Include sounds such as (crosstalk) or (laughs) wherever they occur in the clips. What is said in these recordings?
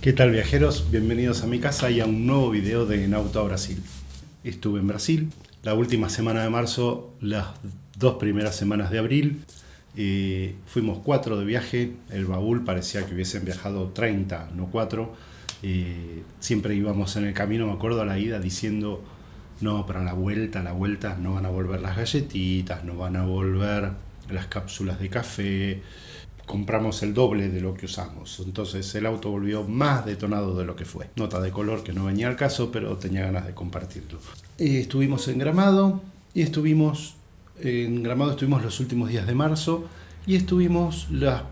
¿Qué tal viajeros? Bienvenidos a mi casa y a un nuevo video de En Auto a Brasil. Estuve en Brasil la última semana de marzo, las dos primeras semanas de abril. y fuimos cuatro de viaje, el baúl parecía que hubiesen viajado 30, no cuatro. siempre íbamos en el camino, me acuerdo a la ida diciendo, no, para la vuelta, la vuelta no van a volver las galletitas, no van a volver las cápsulas de café, compramos el doble de lo que usamos. Entonces el auto volvió más detonado de lo que fue. Nota de color que no venía al caso, pero tenía ganas de compartirlo. Eh, estuvimos en Gramado y estuvimos en Gramado estuvimos los últimos días de marzo y estuvimos las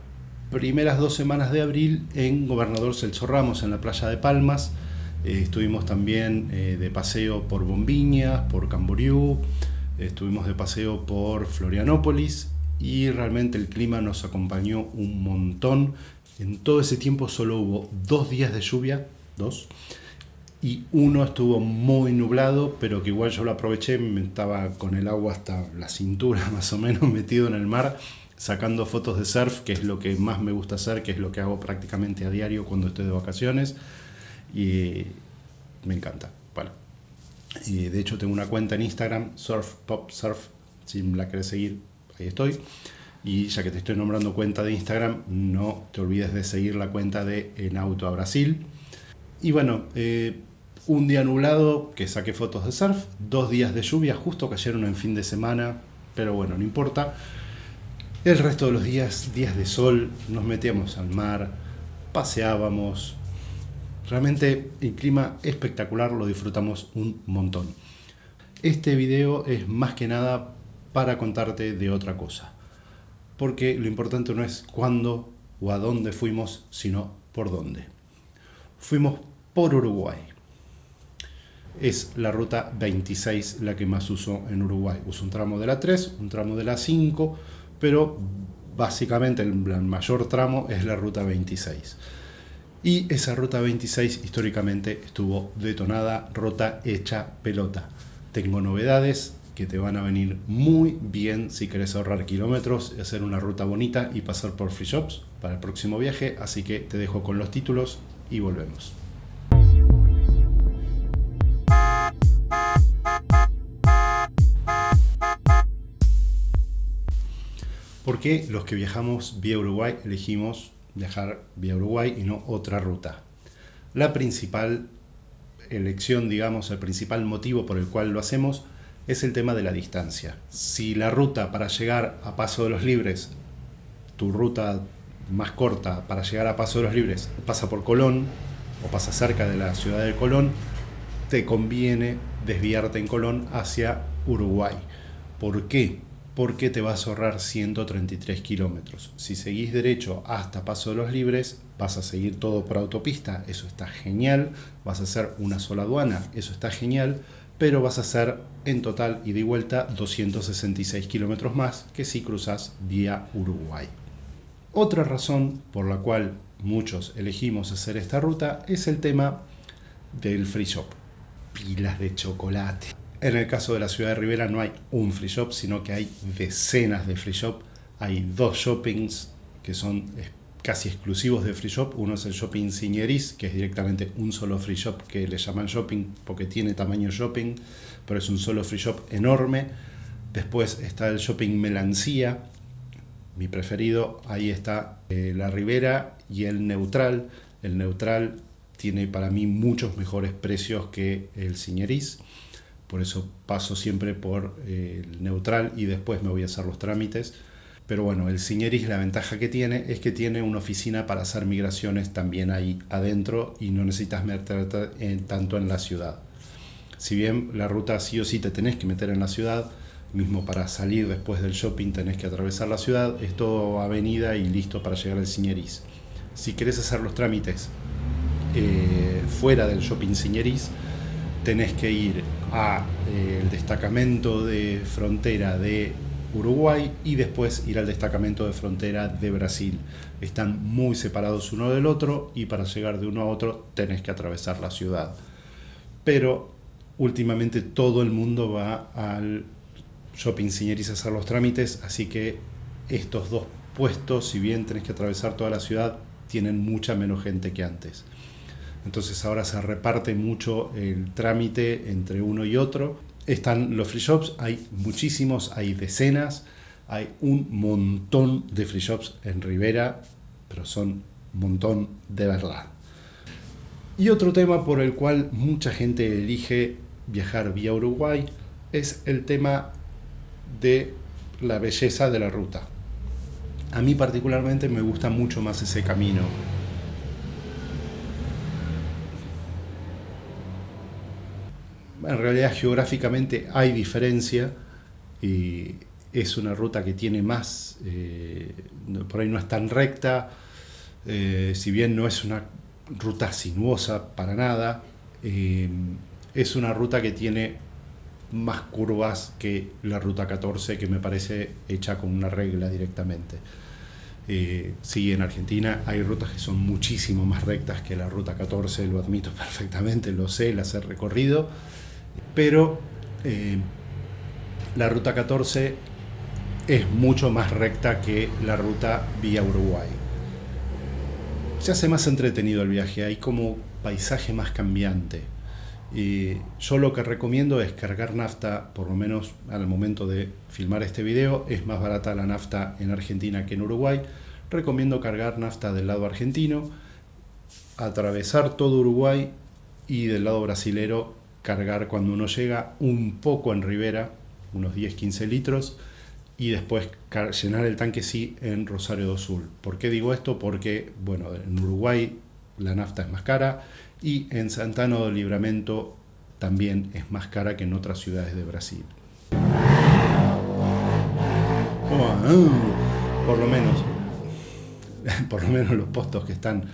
primeras dos semanas de abril en Gobernador Celso Ramos, en la playa de Palmas. Eh, estuvimos también eh, de paseo por Bombiñas, por Camboriú, estuvimos de paseo por Florianópolis y realmente el clima nos acompañó un montón. En todo ese tiempo solo hubo dos días de lluvia, dos, y uno estuvo muy nublado, pero que igual yo lo aproveché, me estaba con el agua hasta la cintura (laughs) más o menos metido en el mar, sacando fotos de surf, que es lo que más me gusta hacer, que es lo que hago prácticamente a diario cuando estoy de vacaciones, y me encanta. Bueno, y de hecho tengo una cuenta en Instagram, Surf Pop Surf, si la querés seguir, ahí estoy. Y ya que te estoy nombrando cuenta de Instagram, no te olvides de seguir la cuenta de En Auto a Brasil. Y bueno, eh, un día nublado que saqué fotos de surf, dos días de lluvia, justo cayeron en fin de semana, pero bueno, no importa. El resto de los días, días de sol, nos metíamos al mar, paseábamos. Realmente el clima espectacular, lo disfrutamos un montón. Este video es más que nada para contarte de otra cosa. Porque lo importante no es cuándo o a dónde fuimos, sino por dónde. Fuimos por Uruguay. Es la ruta 26 la que más uso en Uruguay. Uso un tramo de la 3, un tramo de la 5, pero básicamente el mayor tramo es la ruta 26. Y esa ruta 26 históricamente estuvo detonada, rota, hecha pelota. Tengo novedades, que te van a venir muy bien si querés ahorrar kilómetros, hacer una ruta bonita y pasar por free shops para el próximo viaje. Así que te dejo con los títulos y volvemos. ¿Por qué los que viajamos vía Uruguay elegimos viajar vía Uruguay y no otra ruta? La principal elección, digamos, el principal motivo por el cual lo hacemos es el tema de la distancia. Si la ruta para llegar a Paso de los Libres, tu ruta más corta para llegar a Paso de los Libres pasa por Colón o pasa cerca de la ciudad de Colón, te conviene desviarte en Colón hacia Uruguay. ¿Por qué? Porque te vas a ahorrar 133 kilómetros. Si seguís derecho hasta Paso de los Libres, vas a seguir todo por autopista, eso está genial. Vas a hacer una sola aduana, eso está genial pero vas a hacer en total y de vuelta 266 kilómetros más que si cruzas vía Uruguay. Otra razón por la cual muchos elegimos hacer esta ruta es el tema del free shop. Pilas de chocolate. En el caso de la ciudad de Rivera no hay un free shop, sino que hay decenas de free shop. Hay dos shoppings que son casi exclusivos de Free Shop. Uno es el Shopping Signeris, que es directamente un solo Free Shop que le llaman Shopping porque tiene tamaño Shopping, pero es un solo Free Shop enorme. Después está el Shopping Melancía, mi preferido. Ahí está eh, la Ribera y el Neutral. El Neutral tiene para mí muchos mejores precios que el Signeris. Por eso paso siempre por eh, el Neutral y después me voy a hacer los trámites pero bueno, el Signeris la ventaja que tiene es que tiene una oficina para hacer migraciones también ahí adentro y no necesitas meterte tanto en la ciudad. Si bien la ruta sí o sí te tenés que meter en la ciudad, mismo para salir después del shopping tenés que atravesar la ciudad, es todo avenida y listo para llegar al Signeris. Si querés hacer los trámites eh, fuera del shopping Signeris, tenés que ir al eh, destacamento de frontera de Uruguay y después ir al destacamento de frontera de Brasil. Están muy separados uno del otro y para llegar de uno a otro tenés que atravesar la ciudad. Pero últimamente todo el mundo va al Shopping Signeris a hacer los trámites, así que estos dos puestos, si bien tenés que atravesar toda la ciudad, tienen mucha menos gente que antes. entonces ahora se reparte mucho el trámite entre uno y otro. Están los free shops, hay muchísimos, hay decenas, hay un montón de free shops en Rivera, pero son un montón de verdad. Y otro tema por el cual mucha gente elige viajar vía Uruguay es el tema de la belleza de la ruta. A mí particularmente me gusta mucho más ese camino. En realidad geográficamente hay diferencia y es una ruta que tiene más, eh, por ahí no es tan recta, eh, si bien no es una ruta sinuosa para nada, eh, es una ruta que tiene más curvas que la ruta 14 que me parece hecha con una regla directamente. Sí, en Argentina hay rutas que son muchísimo más rectas que la ruta 14, lo admito (laughs) perfectamente, lo sé, las he recorrido, pero eh, la ruta 14 es mucho más recta que la ruta vía Uruguay. Se hace más entretenido el viaje, hay como paisaje más cambiante. Y yo lo que recomiendo es cargar nafta, por lo menos al momento de filmar este video, es más barata la nafta en Argentina que en Uruguay. Recomiendo cargar nafta del lado argentino, atravesar todo Uruguay y del lado brasilero cargar cuando uno llega un poco en Rivera, unos 10-15 litros, y después llenar el tanque sí en Rosario do Sul. ¿Por qué digo esto? Porque, bueno, en Uruguay la nafta es más cara y en Santana do Libramento también es más cara que en otras ciudades de Brasil. por lo menos, (laughs) por lo menos los postos que están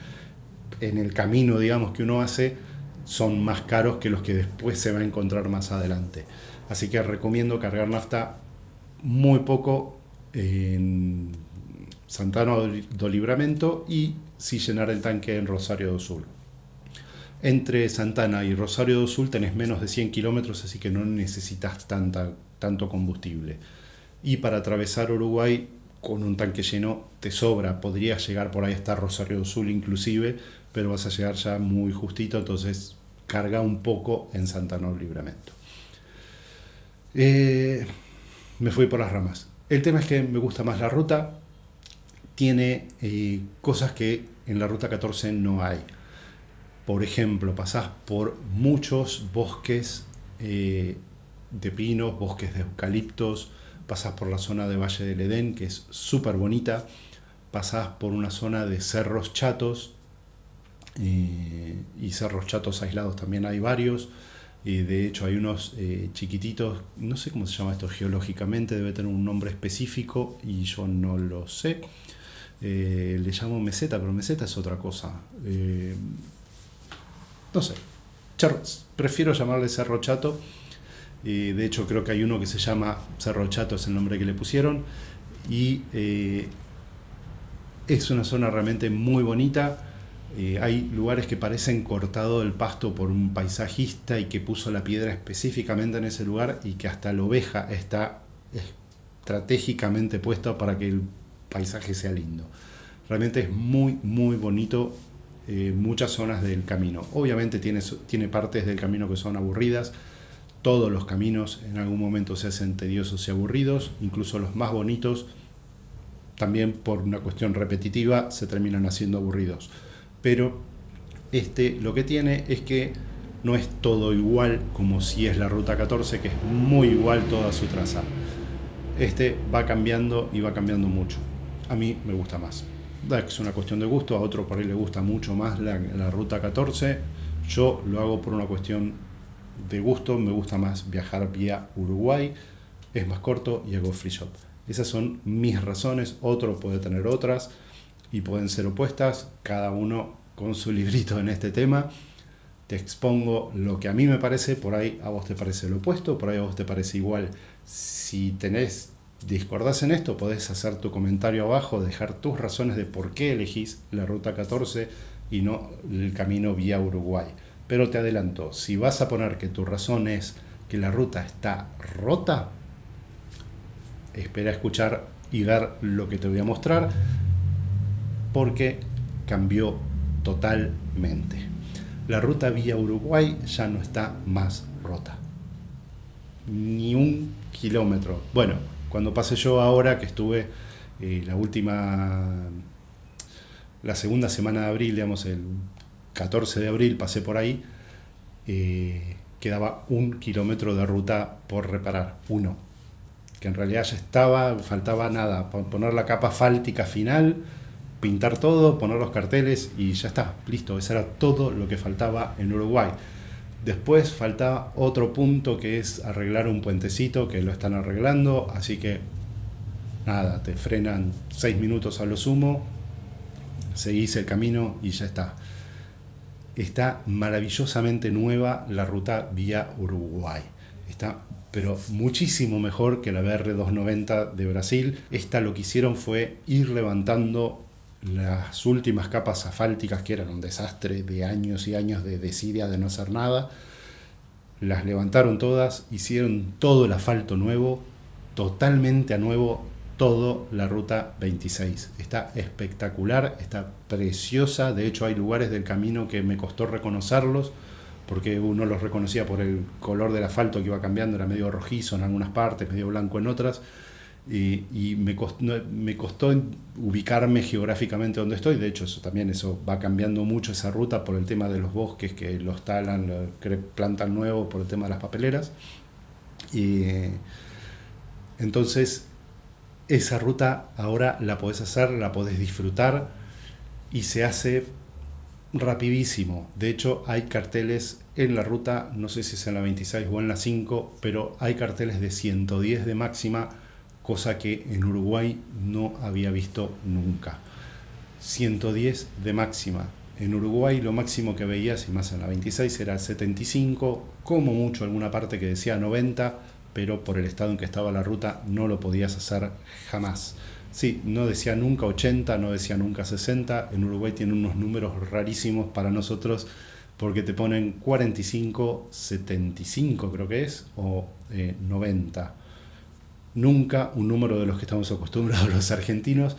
en el camino, digamos, que uno hace, son más caros que los que después se va a encontrar más adelante. Así que recomiendo cargar nafta muy poco en Santana do Libramento y si llenar el tanque en Rosario do Sul. Entre Santana y Rosario do Sul tenés menos de 100 kilómetros, así que no necesitas tanta, tanto combustible. Y para atravesar Uruguay con un tanque lleno te sobra, podrías llegar por ahí hasta Rosario Sul inclusive, pero vas a llegar ya muy justito, entonces carga un poco en Santana do Libramento. Eh, me fui por las ramas. El tema es que me gusta más la ruta, tiene eh, cosas que en la ruta 14 no hay. Por ejemplo, pasás por muchos bosques eh, de pinos, bosques de eucaliptos, pasás por la zona de Valle del Edén, que es súper bonita, pasás por una zona de cerros chatos, eh, y cerros chatos aislados también hay varios, de hecho hay unos eh, chiquititos, no sé cómo se llama esto geológicamente, debe tener un nombre específico y yo no lo sé. le llamo meseta, pero meseta es otra cosa no sé, prefiero llamarle Cerro Chato. De hecho, creo que hay uno que se llama Cerro Chato, es el nombre que le pusieron. Y eh, es una zona realmente muy bonita. Eh, hay lugares que parecen cortado el pasto por un paisajista y que puso la piedra específicamente en ese lugar y que hasta la oveja está estratégicamente puesta para que el paisaje sea lindo. Realmente es muy, muy bonito eh, muchas zonas del camino. Obviamente tiene, tiene partes del camino que son aburridas, todos los caminos en algún momento se hacen tediosos y aburridos, incluso los más bonitos también por una cuestión repetitiva se terminan haciendo aburridos. Pero este lo que tiene es que no es todo igual como si es la ruta 14, que es muy igual toda su traza. Este va cambiando y va cambiando mucho. A mí me gusta más es una cuestión de gusto, a otro por ahí le gusta mucho más la, ruta 14. Yo lo hago por una cuestión de gusto, me gusta más viajar vía Uruguay, es más corto y hago free shop. Esas son mis razones, otro puede tener otras y pueden ser opuestas, cada uno con su (laughs) librito en este tema. Te expongo lo que a mí me parece, por ahí a vos te parece lo opuesto, por ahí a vos te parece igual. Si tenés discordás en esto, podés hacer tu comentario abajo, dejar tus razones de por qué elegís la ruta 14 y no el camino vía Uruguay. Pero te adelanto, si vas a poner que tu razón es que la ruta está rota, espera escuchar y ver lo que te voy a mostrar, porque cambió totalmente. la ruta vía Uruguay ya no está más rota. Ni un kilómetro. Bueno, cuando pasé yo ahora que estuve eh, la última, la segunda semana de abril, digamos el 14 de abril, pasé por ahí, eh, quedaba un kilómetro de ruta por reparar, uno. Que en realidad ya estaba, faltaba nada, poner la capa fáltica final, pintar todo, poner los carteles y ya está, listo, eso era todo lo que faltaba en Uruguay. Después faltaba otro punto que es arreglar un puentecito que lo están arreglando, así que nada, te frenan seis minutos a lo sumo, seguís el camino y ya está. Está maravillosamente nueva la ruta vía Uruguay. Está pero muchísimo mejor que la BR290 de Brasil. Esta lo que hicieron fue ir levantando las últimas capas asfálticas que eran un desastre de años y años de desidia de no hacer nada. Las levantaron todas, hicieron todo el asfalto nuevo, totalmente a nuevo, todo la ruta 26. Está espectacular, está preciosa, de hecho hay lugares del camino que me costó reconocerlos, porque uno los reconocía por el color del asfalto que iba cambiando, era medio rojizo en algunas partes, medio blanco en otras, y, me, costó, me, costó, ubicarme geográficamente donde estoy, de hecho eso también eso va cambiando mucho esa ruta por el tema de los bosques que los talan, que plantan nuevos por el tema de las papeleras, y entonces esa ruta ahora la podés hacer, la podés disfrutar y se hace rapidísimo. De hecho, hay carteles en la ruta, no sé si es en la 26 o en la 5, pero hay carteles de 110 de máxima, cosa que en Uruguay no había visto nunca. 110 de máxima. En Uruguay lo máximo que veías, y más en la 26, era 75, como mucho alguna parte que decía 90, pero por el estado en que estaba la ruta no lo podías hacer jamás. Sí, no decía nunca 80, no decía nunca 60. En Uruguay tiene unos números rarísimos para nosotros porque te ponen 45, 75 creo que es, o 90. Eh, nunca un número de los que estamos acostumbrados (laughs) los argentinos,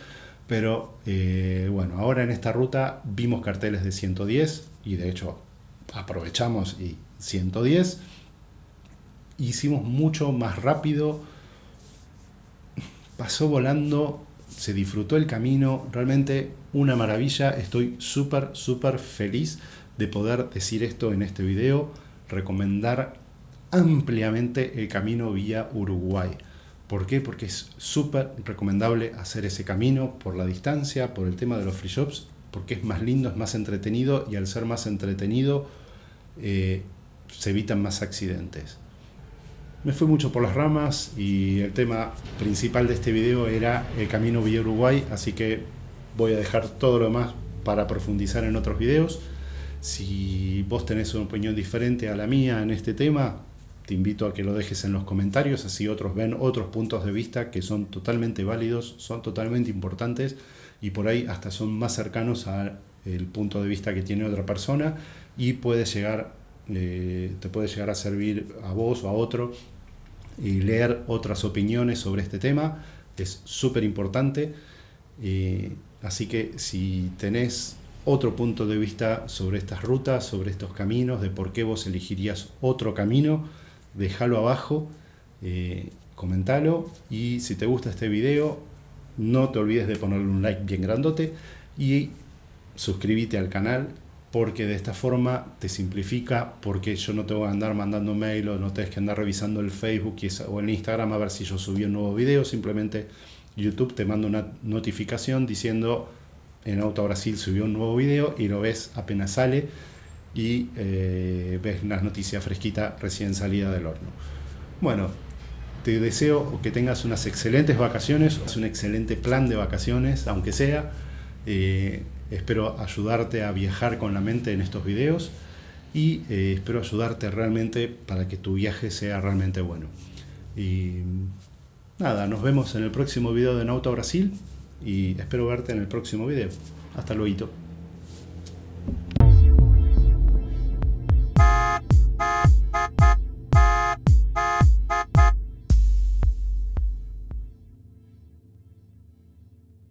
pero eh, bueno, ahora en esta ruta vimos carteles de 110 y de hecho aprovechamos y 110 hicimos mucho más rápido, pasó volando, se disfrutó el camino, realmente una maravilla, estoy súper, súper feliz de poder decir esto en este video, recomendar ampliamente el camino vía Uruguay. ¿Por qué? Porque es súper recomendable hacer ese camino por la distancia, por el tema de los free shops, porque es más lindo, es más entretenido y al ser más entretenido eh, se evitan más accidentes. Me fui mucho por las ramas y el tema principal de este video era el camino vía Uruguay, así que voy a dejar todo lo demás para profundizar en otros videos. Si vos tenés una opinión diferente a la mía en este tema, te invito a que lo dejes en los comentarios, así otros ven otros puntos de vista que son totalmente válidos, son totalmente importantes y por ahí hasta son más cercanos al punto de vista que tiene otra persona y puede llegar, eh, te puede llegar a servir a vos o a otro y leer otras opiniones sobre este tema es súper importante. así que si tenés otro punto de vista sobre estas rutas, sobre estos caminos, de por qué vos elegirías otro camino, déjalo abajo, eh, comentalo y si te gusta este video, no te olvides de ponerle un like bien grandote y suscríbete al canal porque de esta forma te simplifica, porque yo no tengo que andar mandando mail o no tenés que andar revisando el Facebook o el Instagram a ver si yo subí un nuevo video, simplemente YouTube te manda una notificación diciendo en Auto Brasil subió un nuevo video y lo ves apenas sale y eh, ves una noticia fresquita recién salida del horno. Bueno, te deseo que tengas unas excelentes vacaciones, un excelente plan de vacaciones, aunque sea. Eh, Espero ayudarte a viajar con la mente en estos videos y eh, espero ayudarte realmente para que tu viaje sea realmente bueno. Y nada, nos vemos en el próximo video de Nauta Brasil y espero verte en el próximo video. Hasta luego.